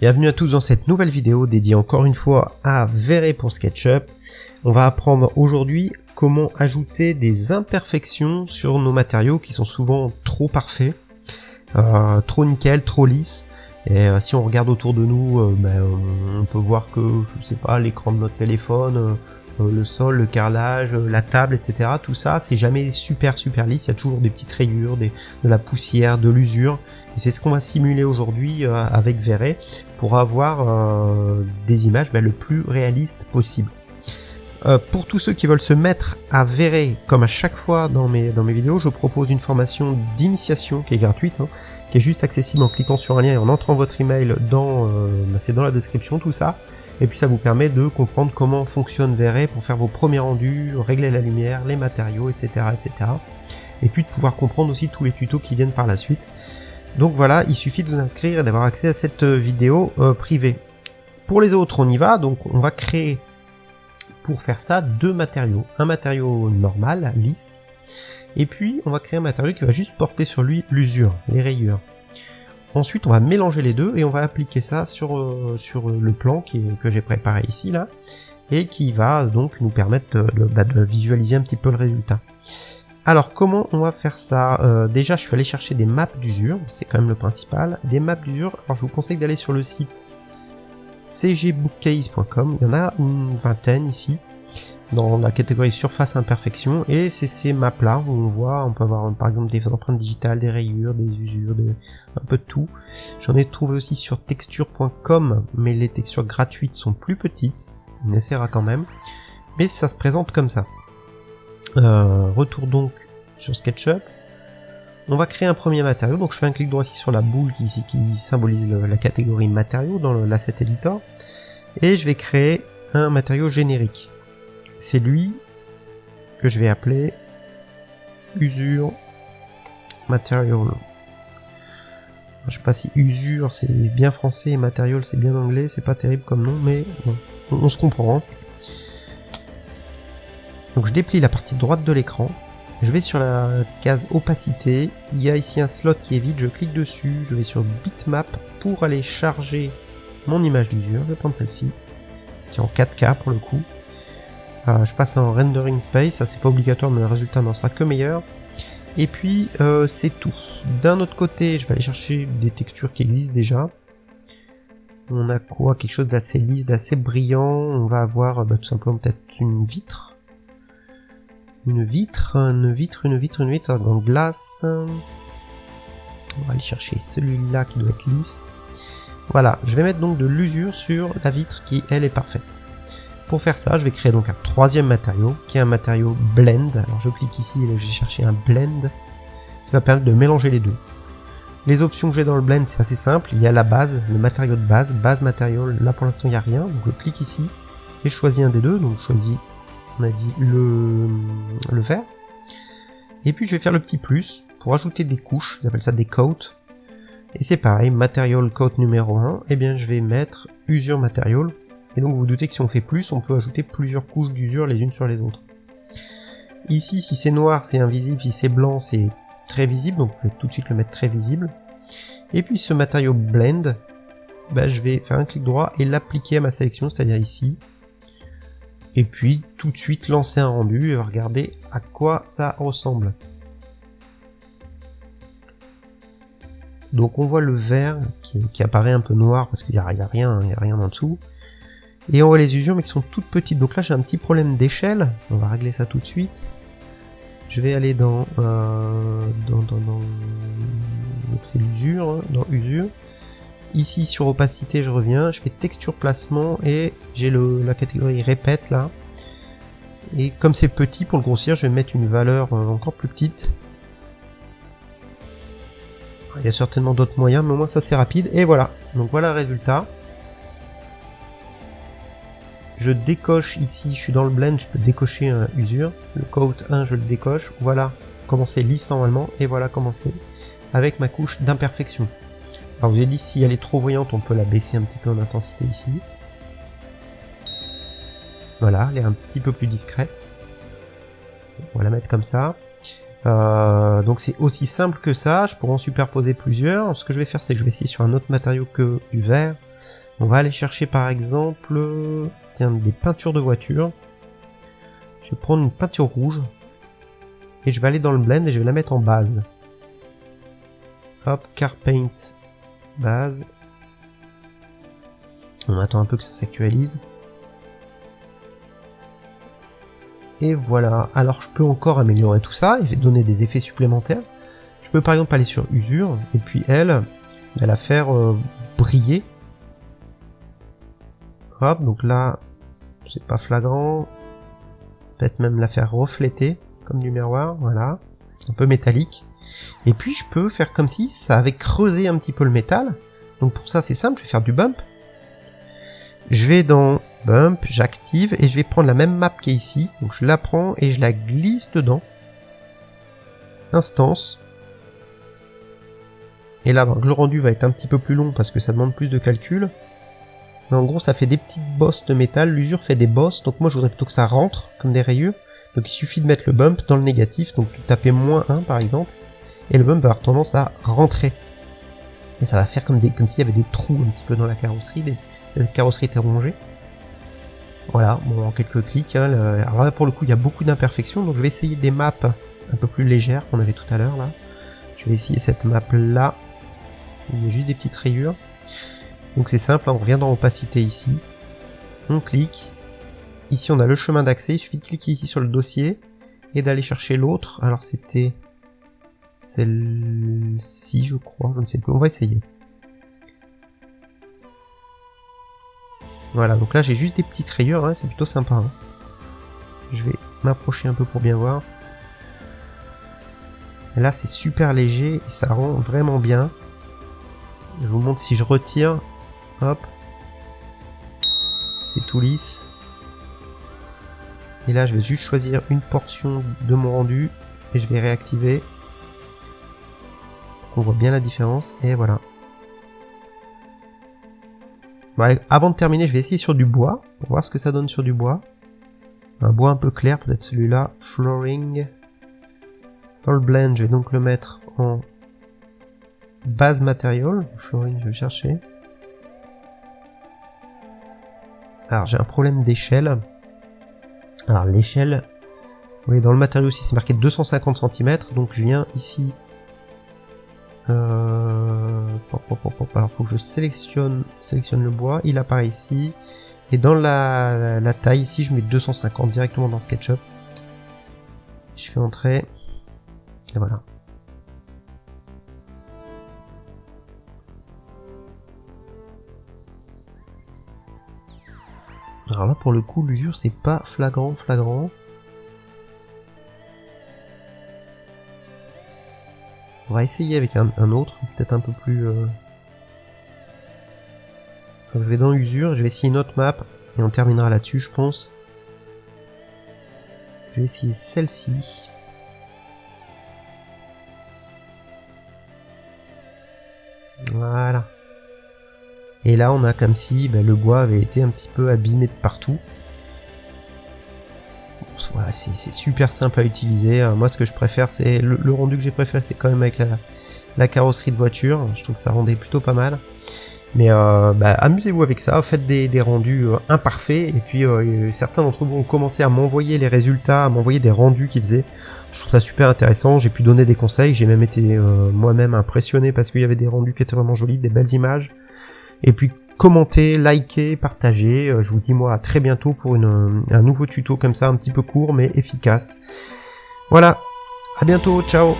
Bienvenue à tous dans cette nouvelle vidéo dédiée encore une fois à Verre pour SketchUp. On va apprendre aujourd'hui comment ajouter des imperfections sur nos matériaux qui sont souvent trop parfaits, euh, trop nickel, trop lisses. Et euh, si on regarde autour de nous, euh, ben, on peut voir que, je sais pas, l'écran de notre téléphone, le sol, le carrelage, la table, etc. Tout ça, c'est jamais super super lisse. Il y a toujours des petites rayures, de la poussière, de l'usure. Et c'est ce qu'on va simuler aujourd'hui avec Verre pour avoir euh, des images ben, le plus réalistes possible. Euh, pour tous ceux qui veulent se mettre à verrer, comme à chaque fois dans mes, vidéos, je propose une formation d'initiation qui est gratuite, hein, qui est juste accessible en cliquant sur un lien et en entrant votre email euh, ben, c'est dans la description tout ça. Et puis ça vous permet de comprendre comment fonctionne Verre pour faire vos premiers rendus, régler la lumière, les matériaux, etc., etc. Et puis de pouvoir comprendre aussi tous les tutos qui viennent par la suite. Donc voilà, il suffit de vous inscrire et d'avoir accès à cette euh, vidéo euh, privée. Pour les autres, on y va, donc on va créer pour faire ça deux matériaux. Un matériau normal, lisse, et puis on va créer un matériau qui va juste porter sur lui l'usure, les rayures. Ensuite, on va mélanger les deux et on va appliquer ça sur, euh, sur le plan qui, que j'ai préparé ici, là, et qui va donc nous permettre de, bah, de visualiser un petit peu le résultat. Alors comment on va faire ça? Euh, Déjà je suis allé chercher des maps d'usure, c'est quand même le principal. Des maps d'usure, alors je vous conseille d'aller sur le site cgbookcase.com, il y en a une vingtaine ici, dans la catégorie surface imperfection, et c'est ces maps là où on voit, on peut avoir par exemple des empreintes digitales, des rayures, des usures, un peu de tout. J'en ai trouvé aussi sur texture.com, mais les textures gratuites sont plus petites, on essaiera quand même, mais ça se présente comme ça. Euh, retour donc sur SketchUp. On va créer un premier matériau, donc je fais un clic droit ici sur la boule qui, qui symbolise la catégorie matériaux dans l'asset editor, et je vais créer un matériau générique. C'est lui que je vais appeler usure material. Je sais pas si usure c'est bien français et material c'est bien anglais, c'est pas terrible comme nom, mais on, se comprend. Hein. Donc je déplie la partie droite de l'écran, je vais sur la case opacité, il y a ici un slot qui est vide, je clique dessus, je vais sur bitmap pour aller charger mon image d'usure, je vais prendre celle-ci, qui est en 4K pour le coup. Euh, je passe en rendering space, ça c'est pas obligatoire mais le résultat n'en sera que meilleur. Et puis euh, c'est tout. D'un autre côté, je vais aller chercher des textures qui existent déjà. On a quoi? Quelque chose d'assez lisse, d'assez brillant. On va avoir bah, tout simplement peut-être une vitre une vitre, une vitre, une vitre, une vitre en glace. On va aller chercher celui-là qui doit être lisse. Voilà, je vais mettre donc de l'usure sur la vitre qui, elle, est parfaite. Pour faire ça, je vais créer donc un troisième matériau, qui est un matériau blend. Alors je clique ici et je vais chercher un blend, qui va permettre de mélanger les deux. Les options que j'ai dans le blend, c'est assez simple. Il y a la base, le matériau de base, base matériau. Là pour l'instant, il n'y a rien. Donc je clique ici et je choisis un des deux. Donc je choisis on a dit le, le vert. Et puis je vais faire le petit plus pour ajouter des couches, j'appelle ça des coats. Et c'est pareil, material coat numéro 1, et eh bien je vais mettre usure material. Et donc vous, vous doutez que si on fait plus, on peut ajouter plusieurs couches d'usure les unes sur les autres. Ici, si c'est noir, c'est invisible, si c'est blanc, c'est très visible, donc je vais tout de suite le mettre très visible. Et puis ce matériau blend, bah, je vais faire un clic droit et l'appliquer à ma sélection, c'est-à-dire ici, et puis tout de suite lancer un rendu et regarder à quoi ça ressemble. Donc on voit le vert qui, apparaît un peu noir parce qu'il n'y a, rien, il a rien en dessous. Et on voit les usures mais qui sont toutes petites. Donc là j'ai un petit problème d'échelle. On va régler ça tout de suite. Je vais aller dans, euh, dans, dans, c'est l'usure, hein, dans usure. Ici sur opacité je reviens, je fais texture placement et j'ai la catégorie répète là. Et comme c'est petit pour le grossir, je vais mettre une valeur euh, encore plus petite. Il y a certainement d'autres moyens, mais au moins ça c'est rapide. Et voilà, donc voilà le résultat. Je décoche ici, je suis dans le blend, je peux décocher un usure. Le coat 1, je le décoche. Voilà comment c'est lisse normalement. Et voilà comment c'est avec ma couche d'imperfection. Alors vous avez dit si elle est trop voyante, on peut la baisser un petit peu en intensité ici. Voilà, elle est un petit peu plus discrète. On va la mettre comme ça. Euh, donc c'est aussi simple que ça, je pourrais en superposer plusieurs. Ce que je vais faire, c'est que je vais essayer sur un autre matériau que du verre. On va aller chercher par exemple, tiens, des peintures de voiture. Je vais prendre une peinture rouge. Et je vais aller dans le blend et je vais la mettre en base. Hop, car paint, base. On attend un peu que ça s'actualise. Et voilà. Alors je peux encore améliorer tout ça et donner des effets supplémentaires. Je peux par exemple aller sur usure et puis elle, la faire euh, briller. Donc là, c'est pas flagrant. Peut-être même la faire refléter comme du miroir, voilà. Un peu métallique. Et puis je peux faire comme si ça avait creusé un petit peu le métal. Donc pour ça c'est simple, je vais faire du bump. Je vais dans bump, j'active et je vais prendre la même map qui est ici. Donc je la prends et je la glisse dedans. Instance. Et là, le rendu va être un petit peu plus long parce que ça demande plus de calcul. Mais en gros, ça fait des petites bosses de métal. L'usure fait des bosses. Donc moi, je voudrais plutôt que ça rentre comme des rayures. Donc il suffit de mettre le bump dans le négatif. Donc tapais moins 1 par exemple. Et le bump va avoir tendance à rentrer. Et ça va faire comme, des, comme s'il y avait des trous un petit peu dans la carrosserie. la carrosserie était rongée. Voilà, bon, en quelques clics. Hein, alors là, pour le coup, il y a beaucoup d'imperfections, donc je vais essayer des maps un peu plus légères qu'on avait tout à l'heure, là. Je vais essayer cette map-là. Il y a juste des petites rayures. Donc c'est simple, hein, on revient dans opacité ici. On clique. Ici, on a le chemin d'accès. Il suffit de cliquer ici sur le dossier et d'aller chercher l'autre. Alors c'était celle-ci, je crois. Je ne sais plus. On va essayer. Voilà, donc là j'ai juste des petites rayures, hein, c'est plutôt sympa. Hein. Je vais m'approcher un peu pour bien voir. là c'est super léger et ça rend vraiment bien. Je vous montre si je retire. Hop. C'est tout lisse. Et là je vais juste choisir une portion de mon rendu et je vais réactiver. On voit bien la différence et voilà avant de terminer, je vais essayer sur du bois, pour voir ce que ça donne sur du bois. Un bois un peu clair, peut-être celui-là. Flooring. Dans le blend, je vais donc le mettre en base matériel. Flooring, je vais chercher. Alors, j'ai un problème d'échelle. Alors, l'échelle... Oui, dans le matériau aussi, c'est marqué 250 cm. Donc, je viens ici euh... Alors faut que je sélectionne, sélectionne le bois, il apparaît ici. Et dans la, taille ici, je mets 250 directement dans SketchUp. Je fais entrer. Et voilà. Alors là pour le coup l'usure c'est pas flagrant flagrant. On va essayer avec un, autre, peut-être un peu plus... Euh... je vais dans usure, je vais essayer une autre map, et on terminera là-dessus, je pense. Je vais essayer celle-ci. Voilà. Et là, on a comme si ben, le bois avait été un petit peu abîmé de partout voilà, c'est super simple à utiliser. Euh, moi, ce que je préfère, c'est le, rendu que j'ai préféré, c'est quand même avec la, carrosserie de voiture. Je trouve que ça rendait plutôt pas mal. Mais euh, bah, amusez-vous avec ça, faites des, rendus euh, imparfaits. Et puis certains d'entre vous ont commencé à m'envoyer les résultats, à m'envoyer des rendus qu'ils faisaient. Je trouve ça super intéressant. J'ai pu donner des conseils. J'ai même été moi-même impressionné parce qu'il y avait des rendus qui étaient vraiment jolis, des belles images. Et puis commentez, likez, partagez. Euh, je vous dis moi à très bientôt pour une, un nouveau tuto comme ça, un petit peu court mais efficace. Voilà, à bientôt, ciao